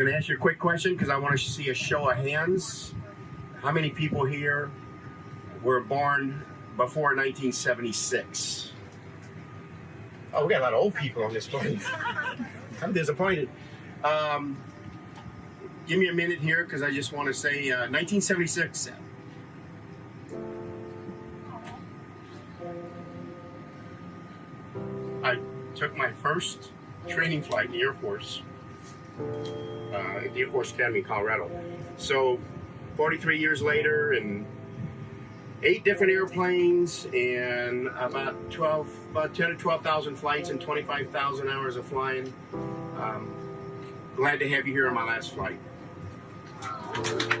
Gonna ask you a quick question because I want to see a show of hands. How many people here were born before 1976? Oh, we got a lot of old people on this morning. I'm disappointed. Um, give me a minute here because I just want to say uh, 1976. I took my first training flight in the Air Force, uh, at the Air Force Academy in Colorado. So 43 years later and eight different airplanes and about 12, about 10 to 12,000 flights and 25,000 hours of flying. Um, glad to have you here on my last flight. Woo!